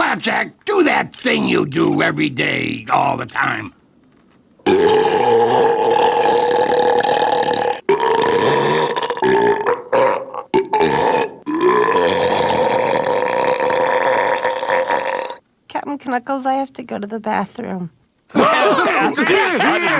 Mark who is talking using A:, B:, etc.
A: Flapjack, do that thing you do every day, all the time.
B: Captain K'nuckles, I have to go to the bathroom.